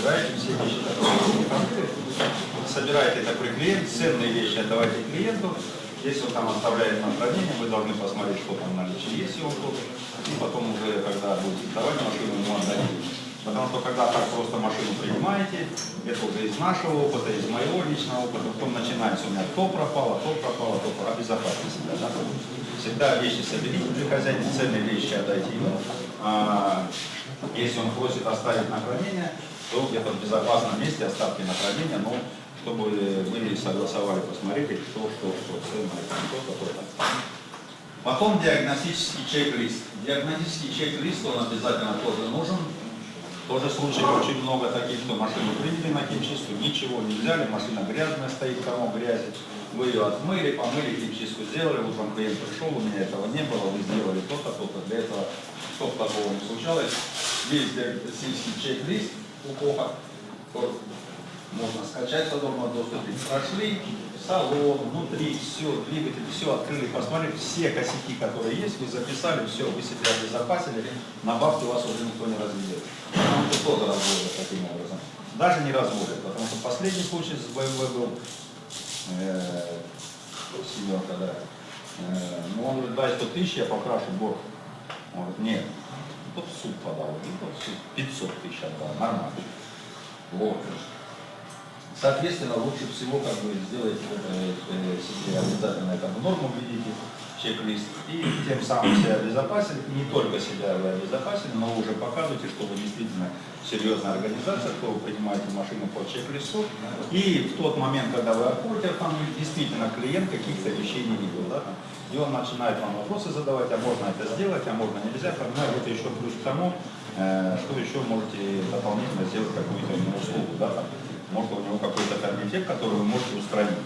собираете все вещи, собираете это при клиенте, ценные вещи отдавайте клиенту, если он там оставляет на хранение, вы должны посмотреть, что там в наличии есть его тут, и потом уже, когда будете сдавать машину, ему отдадите. Потому что когда так просто машину принимаете, это уже из нашего опыта, из моего личного опыта, потом начинается у меня то пропало, то пропало, то пропало, обезопасить себя. Да? Всегда вещи соберите при хозяине, ценные вещи отдайте ему. А, если он просит оставить на хранение, то где-то в безопасном месте оставьте на хранение, но чтобы вы согласовали, посмотрели, кто, что, что ценное, кто, какой-то. Потом диагностический чек-лист. Диагностический чек-лист, он обязательно тоже нужен. Тоже случаев очень много таких, что машину приняли на химчистку, ничего не взяли, машина грязная стоит, кому грязи. Вы ее отмыли, помыли, химчистку сделали, утром клиент пришел, у меня этого не было, вы сделали то-то, то-то. Для этого, чтобы такого не случалось, есть диагностический чек-лист у КОХа, можно скачать в свободном доступе. Прошли салон, внутри, все, двигатель, все открыли, посмотрели, все косяки, которые есть, вы записали, все, вы себя обезопасили, на бабки вас уже никто не разведет. Потому что разводят таким образом. Даже не разводят, потому что последний случай с БМВ был, э, семерка. Э, ну, он говорит, дай 100 тысяч, я покрашу борт. Он говорит, нет, тот в суд подал, и тот в суд 500 тысяч отдал, нормально. Вот. Соответственно, лучше всего как бы сделать себе обязательно в норму введите, чек-лист, и тем самым себя обезопасили, не только себя вы обезопасили, но уже показываете, что вы действительно серьезная организация, что вы принимаете машину по чек-листу, и в тот момент, когда вы отходите автомобиль, действительно клиент каких-то вещей не видел, да, и он начинает вам вопросы задавать, а можно это сделать, а можно нельзя, понимаю, это еще плюс к тому, э, что еще можете дополнительно сделать какую-то услугу, да, может у него какой-то ферментек, который вы можете устранить.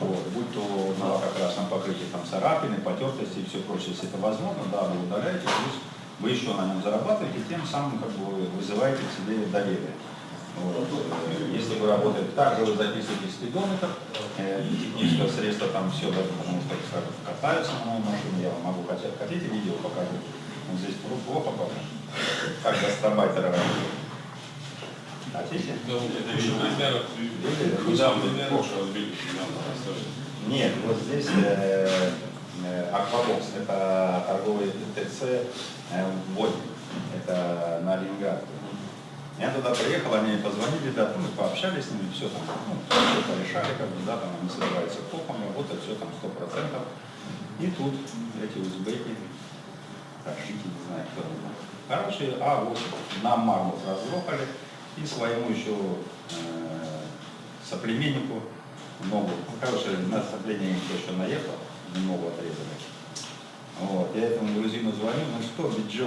Вот, будь то на лакокрасном покрытии там царапины, потертости и все прочее, если это возможно, да, вы удаляете, плюс вы еще на нем зарабатываете, тем самым как бы вызываете к себе доверие. Вот. Если вы работаете, также вы записываете спидометр, э, техническое средство, там все, да, потому что скажем, катаются на моей машине, я вам могу хотеть, хотите видео покажу? Вот здесь плохо покажу, как гастробайтера работает. Хотите? Да, это еще примеров. Куда вы прошлое разбили? Нет, вот здесь э, э, Аквабокс, это торговый ТЦ э, это на Ленинград. Я туда приехал, они позвонили, да, мы пообщались с ними, все там, ну, все порешали, как бы, да, там они собираются копами, работают, все там сто процентов. И тут эти узбеки, ташики, не знаю, кто там. Короче, а вот нам мармур разлопали, и своему еще э, соплеменнику ногу. Ну, короче, на сопление никто еще наехал, ногу отрезали. Вот, я этому грузину звоню, ну что, Биджо,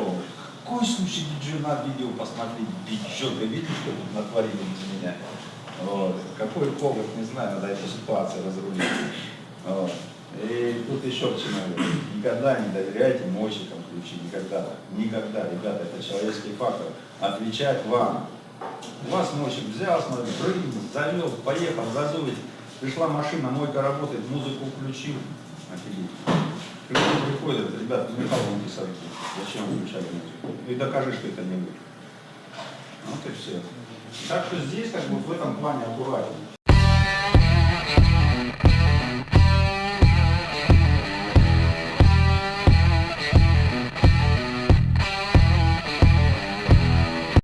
какой случай Биджо на видео посмотреть, Биджо, ты видишь, что тут натворили из меня? Вот. Какой повод, не знаю, надо эту ситуацию разрулить. Вот. И тут еще к чему. Никогда не доверяйте мойщикам ключи, никогда. Никогда, ребята, это человеческий фактор. Отвечать вам. Вас ночью взял, смотри, прыгнул, завел, поехал, газует. Пришла машина, мойка работает, музыку включил. Офигеть. Клиент приходит, ребят, Михаил Антисович, зачем включали музыку? И докажи, что это не вы. Вот и все. Так что здесь как бы в этом плане аккуратнее.